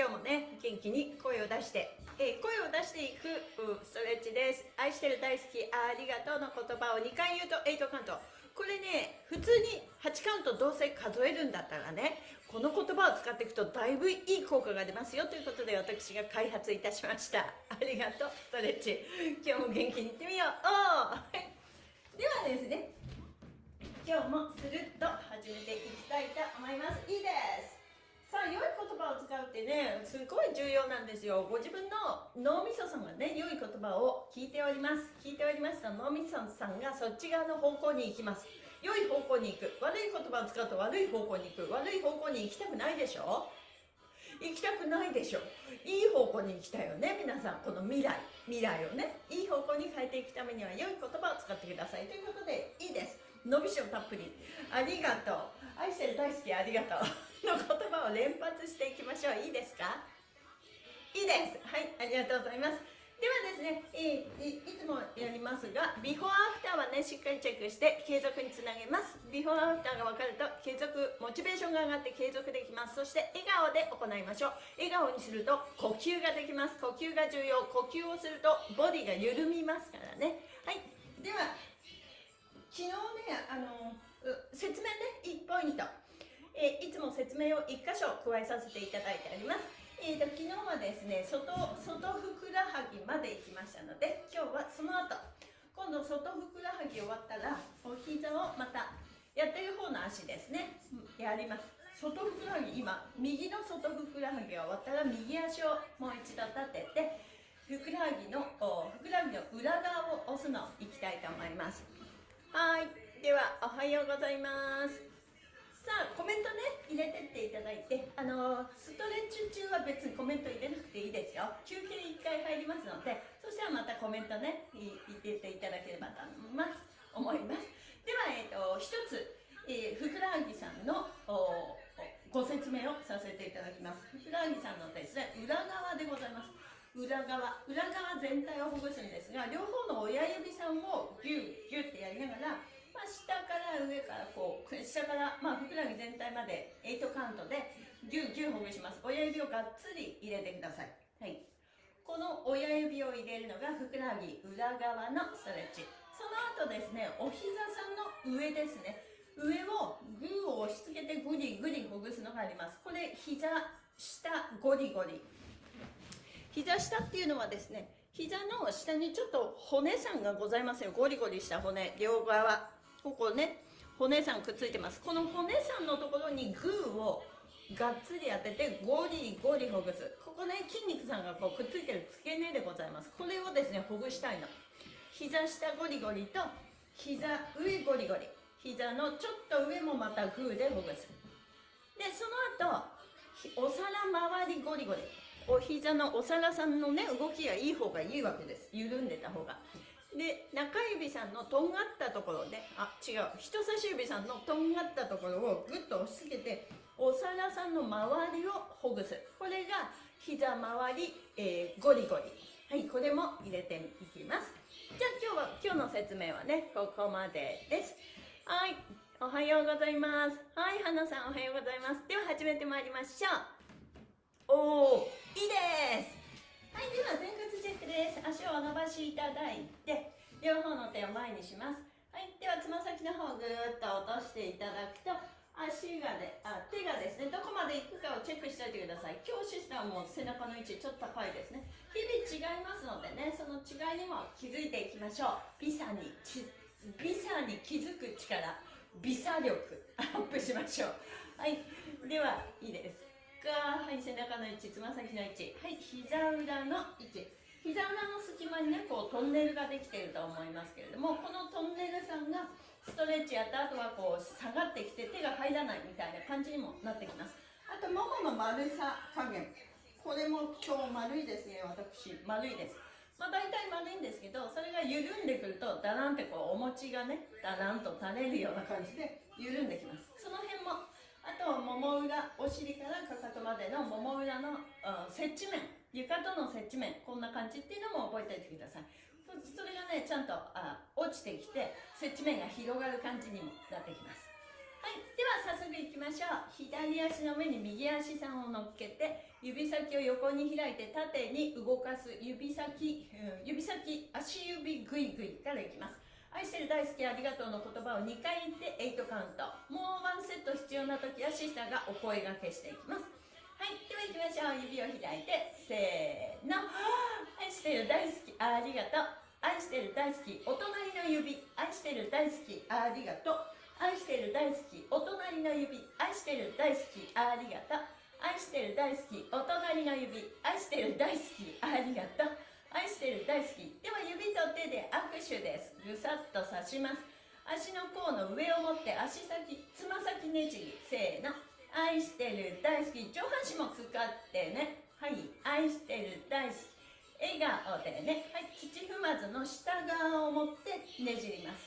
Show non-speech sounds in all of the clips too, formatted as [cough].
今日もね元気に声を出して、えー、声を出していくストレッチです。愛してる大好きありがとうの言葉を2回言うと8カウント。これね普通に8カウントどうせ数えるんだったらねこの言葉を使っていくとだいぶいい効果が出ますよということで私が開発いたしました。ありがとうストレッチ。今日も元気にいってみよう。おではですね今日もスルッと始めていきたいと思います。いいです。さあ良い言葉を使うってねすごい重要なんですよ。ご自分の脳みそさんがね良い言葉を聞いております。聞いておりますと脳みそさんがそっち側の方向に行きます。良い方向に行く。悪い言葉を使うと悪い方向に行く。悪い方向に行きたくないでしょ？行きたくないでしょ？いい方向に行きたいよね皆さん。この未来。未来をね。いい方向に変えていくためには良い言葉を使ってください。ということでいいです。伸びしろたっぷり。ありがとう。愛してる大好きありがとう。の言葉を連発していきましょういいですか？いいですはいありがとうございますではですね、えー、いつもやりますが、ビフォーアフターはね、しっかりチェックして継続につなげます。ビフォーアフターが分かると継続、モチベーションが上がって継続できます。そして笑顔で行いましょう。笑顔にすると呼吸ができます。呼吸が重要。呼吸をするとボディが緩みますからね。はい。では、昨日ね、あの、説明ね、1ポイント。えー、いつも説明を1箇所加えさせていただいております。えーと、昨日はですね外外ふくらはぎまで行きましたので今日はその後。今度外ふくらはぎ終わったらお膝をまたやってる方の足ですね。やります。外ふくらはぎ今右の外ふくらはぎが終わったら右足をもう一度立ててふくらはぎのふくらはぎの裏側を押すのいきたいと思います。はい。ではおはようございます。さあコメントね入れてっていただいてあのストレッチ中は別にコメント入れなくていいですよ。休憩1回入りますのでそしたらまたコメントね入れていただければと思います。思いますでは、えーと、一つ、えー、ふくらはぎさんのご説明をさせていただきます。ふくらはぎさんのですね裏側でございます。裏側裏側全体をほぐすんですが両方の親指さんをギュッギュッてやりながらまあ、下から上からこう下から、まあ、ふくらはぎ全体まで8カウントでギュッギュッほぐします。親指をがっつり入れてください、はい、この親指を入れるのがふくらはぎ裏側のストレッチ。その後ですねお膝さんの上ですね。上をグーを押し付けてグリグリほぐすのがあります。これ膝下ゴリゴリ。膝下っていうのはですね膝の下にちょっと骨さんがございますよ。ゴリゴリした骨両側。ここね骨さんくっついてます。この骨さんのところにグーをがっつり当ててゴリゴリほぐす。ここね筋肉さんがこうくっついてる付け根でございます。これをですねほぐしたいの。膝下ゴリゴリと膝上ゴリゴリ。膝のちょっと上もまたグーでほぐす。でその後お皿周りゴリゴリ。お膝のお皿さんのね動きがいい方がいいわけです。緩んでた方が。で中指さんのとんがったところであ違う。人差し指さんのとんがったところをぐっと押し付けてお皿さんの周りをほぐす。これが膝周り、えー、ゴリゴリ。はいこれも入れていきます。じゃあ今日は今日の説明はねここまでです。はいおはようございます。はい花さんおはようございます。では始めてまいりましょう。おおいいです。はいでは前屈チェックです。足を伸ばしいただいて両方の手を前にします。はいではつま先の方をぐーっと落としていただくと足がであ手がですねどこまで行くかをチェックしておいてください。今日シスタムも背中の位置ちょっと高いですね。日々違いますのでねその違いにも気づいていきましょう。ビサにビサに気づく力。ビサ力アップしましょう。はいではいいです。が、はい、背中の位置、つま先の位置、はい、膝裏の位置。膝裏の隙間にね、こうトンネルができていると思いますけれども、このトンネルさんがストレッチやった後はこう下がってきて手が入らないみたいな感じにもなってきます。あと、ももの丸さ加減。これも今日丸いですね、私。丸いです。まあ大体丸いんですけど、それが緩んでくると、だらんってこうお餅がね、だらんと垂れるような感じで緩んできます。その辺もあともも裏お尻からかかとまでのもも裏の、うん、接地面床との接地面こんな感じっていうのも覚えておいてください。それがねちゃんとあ落ちてきて接地面が広がる感じにもなってきます。はいでは早速いきましょう。左足の上に右足さんを乗っけて指先を横に開いて縦に動かす指先、指先足指グイグイからいきます。愛してる大好きありがとうの言葉を2回言って8カウント。もうワンセット必要な時はシスターがお声がけしていきます。はいでは行きましょう。指を開いてせーの。愛してる大好きありがとう。愛してる大好きお隣の指。愛してる大好きありがとう。愛してる大好きお隣の指。愛してる大好きありがとう。愛してる大好きお隣の指。愛してる大好きありがとう。愛してる大好き。では指と手で握手です。ぐさっと刺します。足の甲の上を持って足先つま先ねじり。せーの。愛してる大好き。上半身も使ってね。はい。愛してる大好き。笑顔でね、はい、土踏まずの下側を持ってねじります。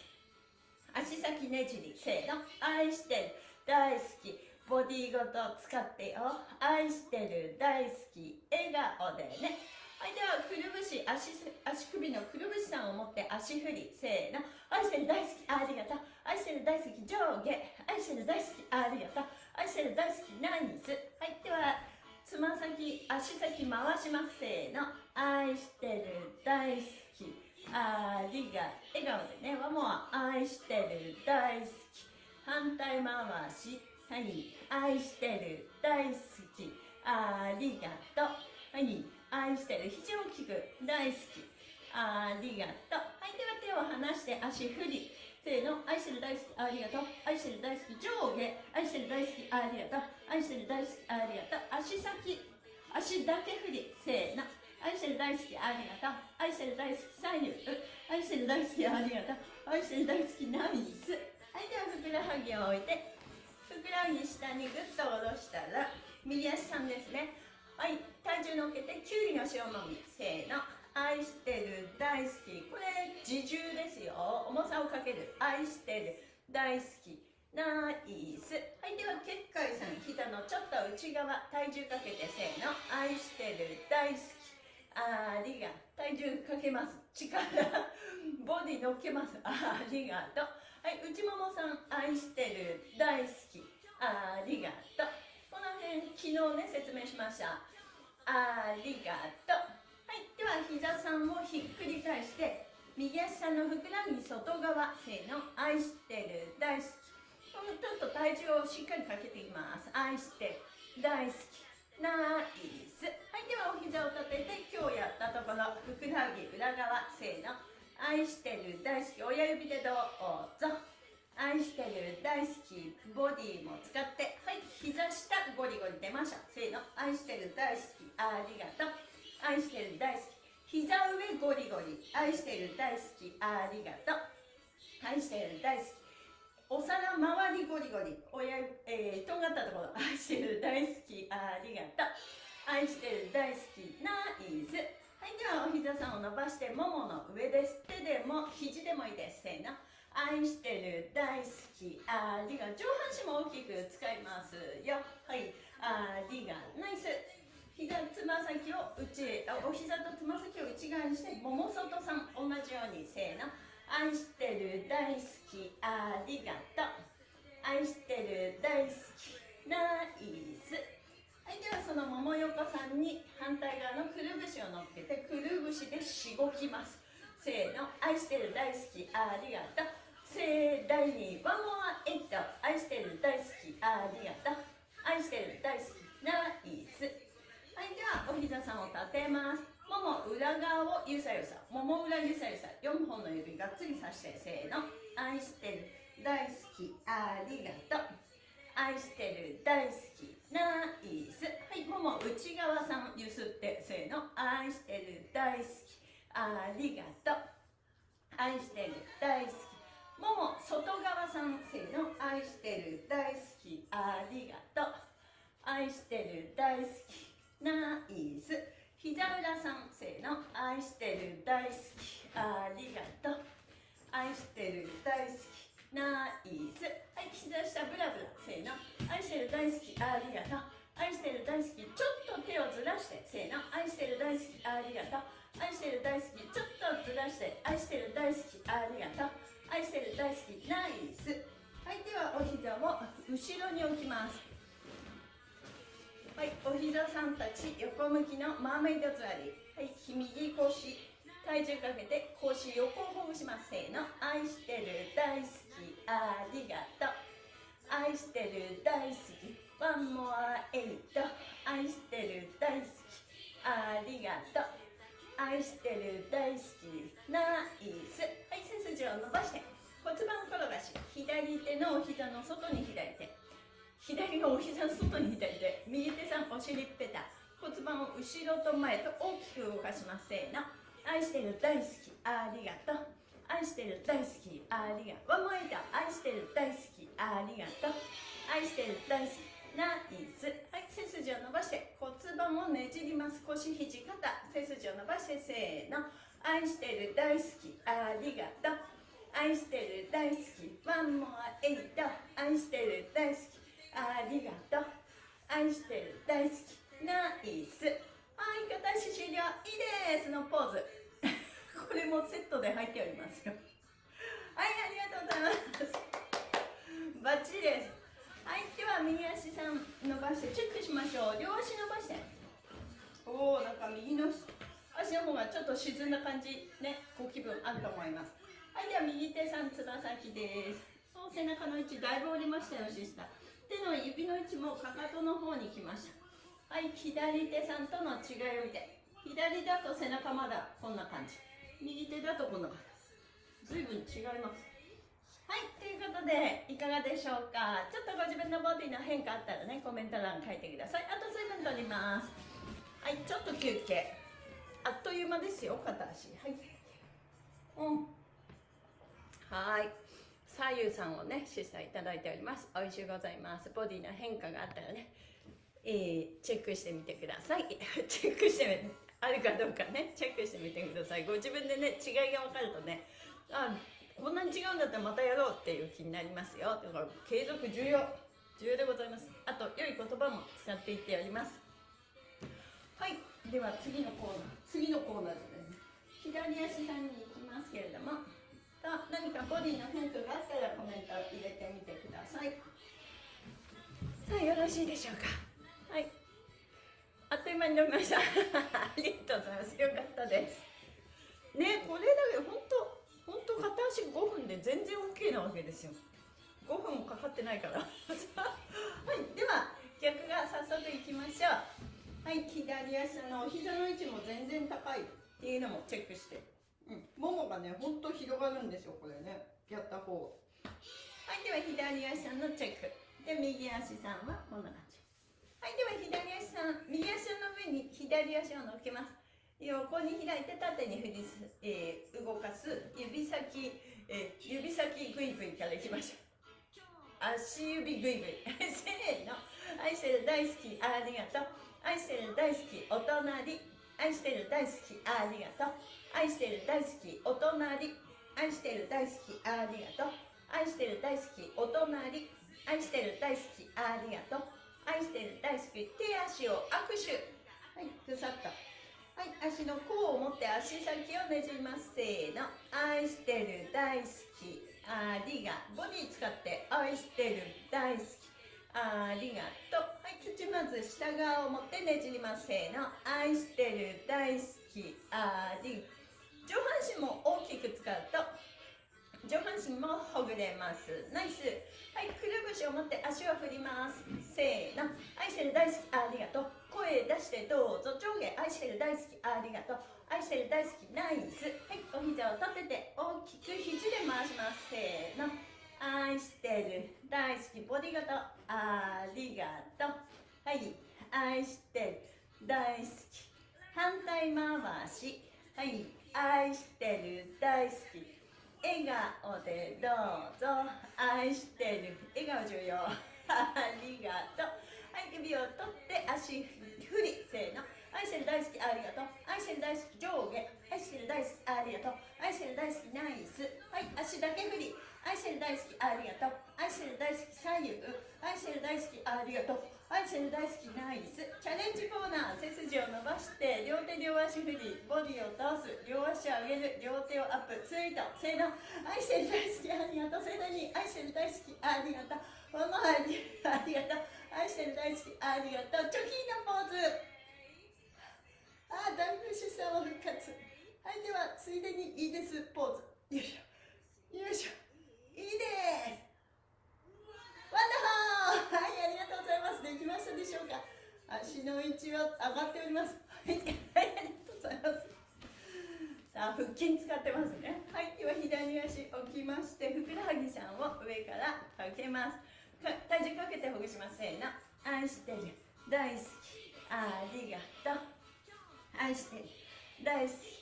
足先ねじり。せーの。愛してる大好き。ボディごと使ってよ。愛してる大好き。笑顔でね。はいではくるぶし足足首のくるぶしさんを持って足振り。せーの。愛してる大好きありがとう。愛してる大好き上下。愛してる大好きありがとう。愛してる大好きナイス。はいではつま先足先回します。せーの。愛してる大好きありが笑顔でねワモア愛してる大好き。反対回し。はい愛してる大好きありがとう。はい愛してる肘を大きく大好き。ありがとう。はいでは手を離して足振り。せーの愛してる大好き。ありがとう。愛してる大好き。上下。愛してる大好き。ありがとう。愛してる大好き。ありがとう。足先。足だけ振り。せーの。愛してる大好き。ありがとう。愛してる大好き。左右。愛してる大好き。ありがとう。愛してる大好き。ナイス。はいではふくらはぎを置いてふくらはぎ下にぐっと下ろしたら右足さんですね。はい体重乗っけてきゅうりの塩もみ。せーの。愛してる大好き。これ自重ですよ。重さをかける。愛してる大好き。ナイス。はいでは結界さん膝のちょっと内側。体重かけてせーの。愛してる大好き。ありが体重かけます。力。ボディ乗っけます。ありがとう。はい内ももさん愛してる大好き。ありがとう。の辺昨日ね説明しました。ありがとう。はいでは膝さんをひっくり返して右足さんのふくらはぎ外側せーの愛してる大好き。このちょっと体重をしっかりかけていきます。愛してる大好き。ナイス。はいではお膝を立てて今日やったところふくらはぎ裏側せーの愛してる大好き。親指でどうぞ。愛してる大好きボディも使ってはい膝下ゴリゴリ出ました。せーの。愛してる大好き。ありがとう。愛してる大好き。膝上ゴリゴリ。愛してる大好き。ありがとう。愛してる大好き。お皿周りゴリゴリ。親、えー、とんがったところ。愛してる大好き。ありがとう。愛してる大好き。ナイス。はいではお膝さんを伸ばしてももの上です。手でも肘でもいいです。せーの。愛してる大好きありが上半身も大きく使いますよ。はいありがナイス。膝つま先を内お膝とつま先を内側にしてもも外さん同じようにせーの。愛してる大好きありがと。う愛してる大好きナイス。はいではその桃横さんに反対側のくるぶしを乗っけてくるぶしでしごきます。せーの。愛してる大好きありがと。う盛大にワンモアエイト愛してる大好きありがとう。愛してる大好きナイス。はいではお膝さんを立てます。もも裏側をゆさゆさ。もも裏ゆさゆさ。4本の指がっつりさしてせーの。愛してる大好きありがとう。愛してる大好きナイス。はいもも内側さんゆすってせーの。愛してる大好きありがとう。愛してる大好き。もも外側さんせの愛してる大好き。ありがとう。愛してる大好き。ナイス。膝裏さんせの愛してる大好き。ありがとう愛してる大好き。ナイス。はい膝下ブラブラせーの。愛してる大好き。ありがとう。横向きのマーメイド座り。はい。右腰体重かけて腰横をほぐします。せーの。愛してる大好き。ありがとう。愛してる大好き。ワンモアエイト。愛してる大好き。ありがとう。愛してる大好き。ナイス。はい。背筋を伸ばして。骨盤を転がし。左手のお膝の外に左手左のお膝の外に左手右手さんお尻ペタ。骨盤を後ろと前と大きく動かします。せーの。愛してる大好きありがとう。愛してる大好きありがとう。ワンモエイ愛してる大好きありがとう。愛してる大好きナイス。はい背筋を伸ばして骨盤をねじります。腰肘肩。背筋を伸ばしてせーの。愛してる大好きありがとう。愛してる大好きワンモアエイト愛してる大好きありがとう。愛してる大好きナイス。はい片足終了。いいです。のポーズ。[laughs] これもセットで入っておりますよ。はいありがとうございます。バッチリです。はいでは右足さん伸ばしてチェックしましょう。両足伸ばして。おおなんか右の足の方がちょっと沈んだ感じ。ねご気分あると思います。はいでは右手さんつま先です。背中の位置だいぶ降りましたよ下。手の指の位置もかかとの方に来ました。はい左手さんとの違いを見て。左だと背中まだこんな感じ。右手だとこんな感じ。随分違います。はいということでいかがでしょうか？ちょっとご自分のボディの変化あったらねコメント欄書いてください。あと水分取ります。はいちょっと休憩。あっという間ですよ片足。はい。うん。はい。左右さんをね示唆いただいております。美味しゅうございます。ボディの変化があったらねえー、チェックしてみてください。[laughs] チェックしてあるかどうかね。チェックしてみてください。ご自分でね違いが分かるとねあこんなに違うんだったらまたやろうっていう気になりますよ。だから継続重要。重要でございます。あと良い言葉も使っていっております。はい。では次のコーナー。次のコーナーですね。左足さんに行きますけれども。何かボディの変化があったらコメントを入れてみてください。さあよろしいでしょうか。はい。あっという間に飲みました。[laughs] ありがとうございます。よかったです。ねこれだけ本当本当片足5分で全然 OK なわけですよ。5分もかかってないから。[laughs] はいでは逆が早速いきましょう。はい左足のお膝の位置も全然高い。っていうのもチェックして。うん。ももがねほんと広がるんですよこれね。やった方。はいでは左足のチェック。で右足さんはこんな感じはいでは左足さん右足の上に左足を乗っけます。横に開いて縦に振り、えー、動かす。指先、えー、指先グイグイからいきましょう。足指グイグイ。[laughs] せーの。愛してる大好きありがとう。愛してる大好きお隣。愛してる大好きありがとう。愛してる大好きお隣。愛してる大好きありがとう。愛してる大好きお隣。愛してる大好きありがとう。愛してる大好き手足を握手。はいぐさっとはい足の甲を持って足先をねじります。せーの。愛してる大好き。ありがボディ使って愛してる大好き。ありがとう。はい土まず下側を持ってねじります。せーの。愛してる大好き。あり。上半身も大きく使うと上半身もほぐれます。ナイス。はいくるぶしを持って足を振ります。せーの。愛してる大好きありがとう。声出してどうぞ。上下愛してる大好きありがとう。愛してる大好きナイス。はいお膝を立てて大きく肘で回します。せーの。愛してる大好きボディごとありがとう。はい愛してる大好き。反対回し。はい愛してる大好き。笑顔でどうぞ愛してる。笑顔重要。ありがとう。はい指を取って足振り。せーの。愛してる大好きありがとう。愛してる大好き上下。愛してる大好きありがとう。愛してる大好きナイス。はい足だけ振り。愛愛してる大好きありがとう。愛してる大好き左右。愛してる大好きありがとう。愛してる大好きナイスチャレンジコーナー背筋を伸ばして両手両足振りボディを倒す両足を上げる両手をアップツイートせーの愛してる大好きありがとう。盛大に愛してる大好きありがとう。ママありありがとう。愛してる大好きありがとう。チョキのポーズ。あーダンプシさんを復活。はいではついでにいいですポーズ。よいしょ。よいしょ。いいです。はいありがとうございます。できましたでしょうか？足の位置は上がっております。はいありがとうございます。さあ腹筋使ってますね。はいでは左足置きましてふくらはぎさんを上からかけます。体重かけてほぐします。せーの。愛してる。大好き。ありがとう。愛してる。大好き。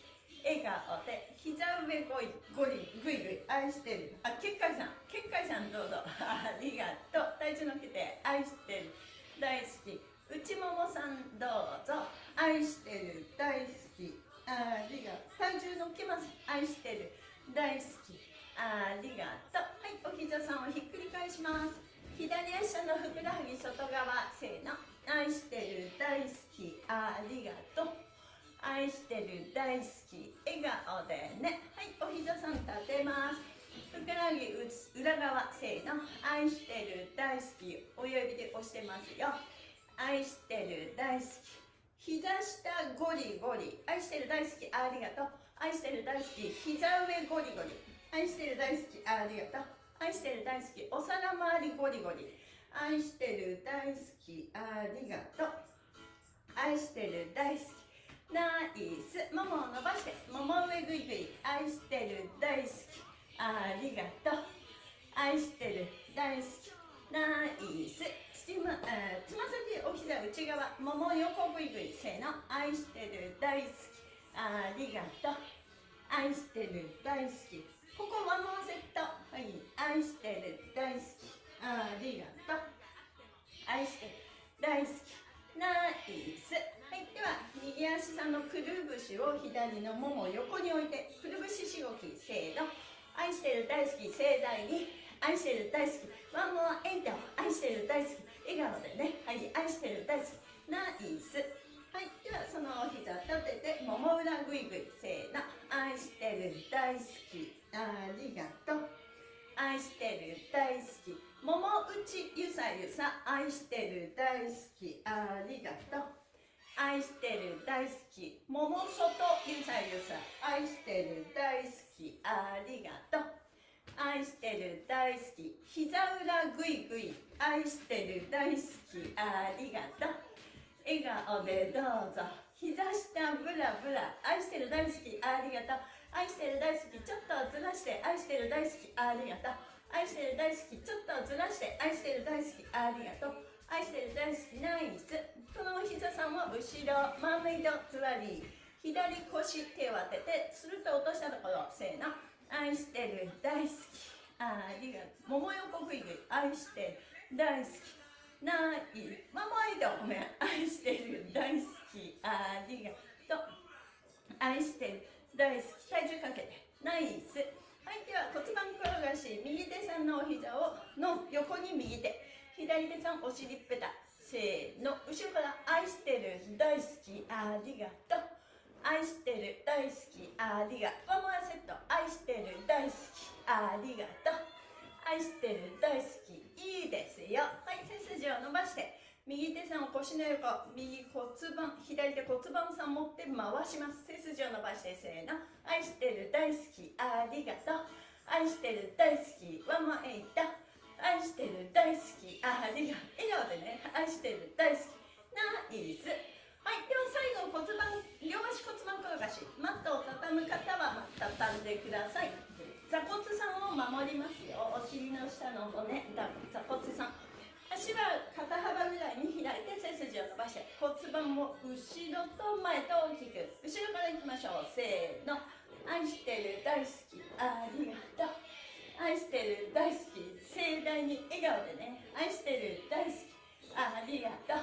笑顔で膝上ごいごりぐいぐい愛してる。あっ結界さん。結界さんどうぞ。ありがとう。体重のっけて愛してる。大好き。内ももさんどうぞ。愛してる。大好き。ありがとう。体重のっけます。愛してる。大好き。ありがとう。はいお膝さんをひっくり返します。左足のふくらはぎ外側せーの。愛してる。大好き。ありがとう。愛してる大好き笑顔でね。はいお膝さん立てます。ふくらはぎ裏側せーの。愛してる大好き親指で押してますよ。愛してる大好き膝下ゴリゴリ。愛してる大好きありがとう。愛してる大好き膝上ゴリゴリ。愛してる大好きありがとう。愛してる大好きお皿周りゴリゴリ。愛してる大好きありがとう。愛してる大好きナイス。ももを伸ばしてもも上ぐいぐい愛してる。大好き。ありがとう。愛してる。大好き。ナイス。つま,、つま先お膝内側。もも横ぐいぐいせーの。愛してる。大好き。ありがとう。愛してる。大好き。ここワンモアセット。はい。愛してる。大好き。ありがとう。愛してる。大好き。ナイス。はいでは右足さんのくるぶしを左のももを横に置いてくるぶししごきせーの。愛してる大好き盛大に。愛してる大好き。ワンモアエンタ愛してる大好き。笑顔でね。はい愛してる大好き。ナイス。はいではそのお膝立ててもも裏ぐいぐい。せーの。愛してる大好き。ありがとう。愛してる大好き。もも内ゆさゆさ。愛してる大好き。ありがとう。愛してる大好き。桃外ゆさゆさ愛してる大好き。ありがとう。愛してる大好き。膝裏ぐいぐい愛してる大好き。ありがとう。笑顔でどうぞ。膝下ブラブラ。愛してる大好き。ありがとう。愛してる大好き。ちょっとずらして。愛してる大好き。ありがとう。愛してる大好き。ちょっとずらして。愛してる大好き。ありがとう。愛してる大好き。ナイスこの膝さんは後ろマーメイド座り左腰手を当ててスルッと落としたところせーの愛してる。大好き。ありがとうもも横ぐいぐい愛してる。大好き。ないママイドごめん愛してる。大好き。ありがとう愛してる。大好き。体重かけてナイスはいでは骨盤転がし右手さんのお膝をの横に右手左手さんお尻ペタせーの後ろから愛してる大好きありがとう。愛してる大好きありがとう。ワンモアセット愛してる大好きありがとう。愛してる大好きいいですよ。はい背筋を伸ばして右手さんを腰の横右骨盤左手骨盤さん持って回します。背筋を伸ばしてせーの。愛してる大好きありがとう。愛してる大好きワンモアエイト。愛してる大好き。あありが笑顔でね。愛してる大好き。ナイス。はいでは最後骨盤両足骨盤転がし。マットを畳む方は畳んでください。座骨さんを守りますよ。お尻の下の骨。座骨さん。足は肩幅ぐらいに左手背筋を伸ばして骨盤を後ろと前と大きく。後ろからいきましょう。せーの。愛してる大好き。ありがとう。愛してる大好き盛大に笑顔でね愛してる大好き。ありがとう。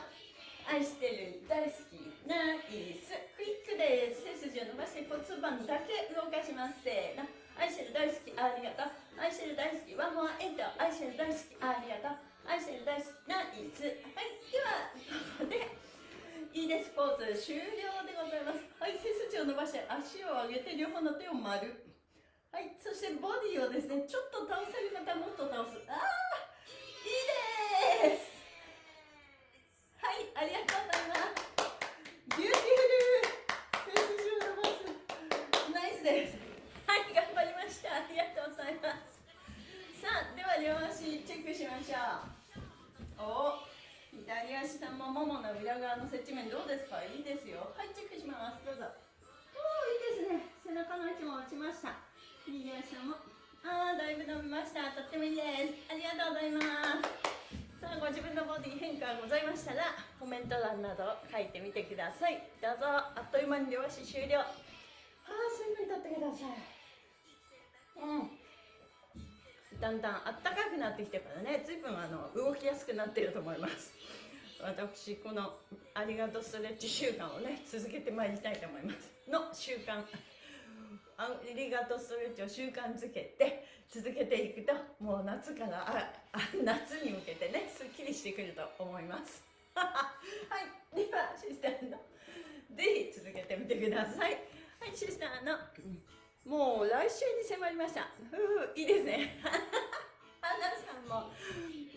愛してる大好き。ナイス。クイックです背筋を伸ばして骨盤だけ動かします。せーの。愛してる大好きありがとう。愛してる大好き好きワンモアエント愛してる大好きありがとう。愛してる大好きナイス。はいではここでいいですポーズ終了でございます。はい背筋を伸ばして足を上げて両方の手を丸はいそしてボディをですねちょっと倒せる方もっと倒す。ああいいです！ださい。どうぞあっという間に両足終了。はあ水分とってください。うん。だんだんあったかくなってきてからね。随分あの動きやすくなっていると思います。私このありがとうストレッチ習慣をね続けてまいりたいと思います。の習慣。ありがとうストレッチを習慣づけて続けていくともう夏からああ夏に向けてねすっきりしてくると思います [laughs] はいではシスターのぜひ続けてみてください。はいシスターのもう来週に迫りました。ふういいですね。[laughs] 花さんも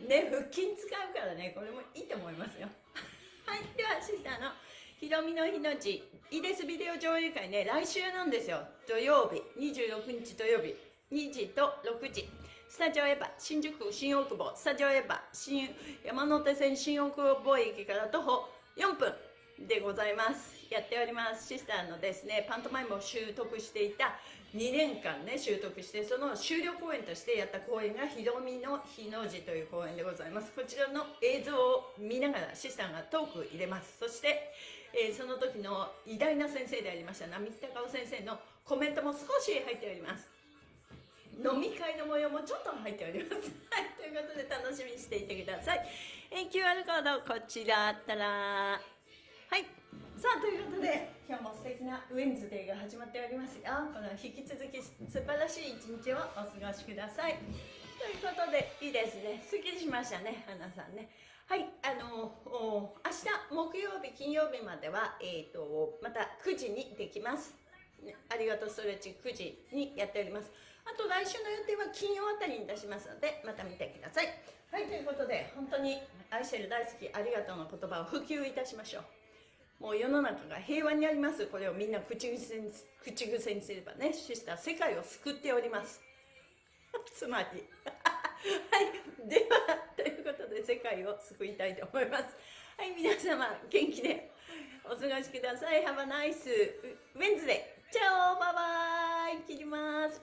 ね腹筋使うからねこれもいいと思いますよ。はいではシスターのひろみの日のちいいですビデオ上映会ね来週なんですよ。土曜日26日土曜日2時と6時。スタジオエヴァ新宿新大久保スタジオエヴァ新山手線新大久保駅から徒歩4分でございます。やっております。シスターのですねパントマイムを習得していた2年間ね習得してその終了公演としてやった公演がひろみの日の字という公演でございます。こちらの映像を見ながらシスターがトーク入れます。そして、えーその時の偉大な先生でありました並木隆夫先生のコメントも少し入っております。飲み会の模様もちょっと入っております。[laughs] はい、ということで楽しみにしていてください。え QR コードこちらあったら、はい。さあ、ということで、今日も素敵なウェンズデーが始まっておりますよ。この引き続き素晴らしい一日をお過ごしください。ということで、いいですね。すっきりしましたね、花さんね。はい、あの明日木曜日、金曜日までは、えっ、と、また9時にできます。ねありがとうストレッチ9時にやっております。あと来週の予定は金曜あたりに出しますので、また見てください。はい、ということで、本当に愛してる大好き、ありがとうの言葉を普及いたしましょう。もう世の中が平和にあります。これをみんな口癖に口癖にすればね、シスター、世界を救っております。[laughs] つまり。[laughs] はい、では、ということで世界を救いたいと思います。はい、皆様、元気でお過ごしください。Have a nice Wednesday! チャオバイバイ切ります。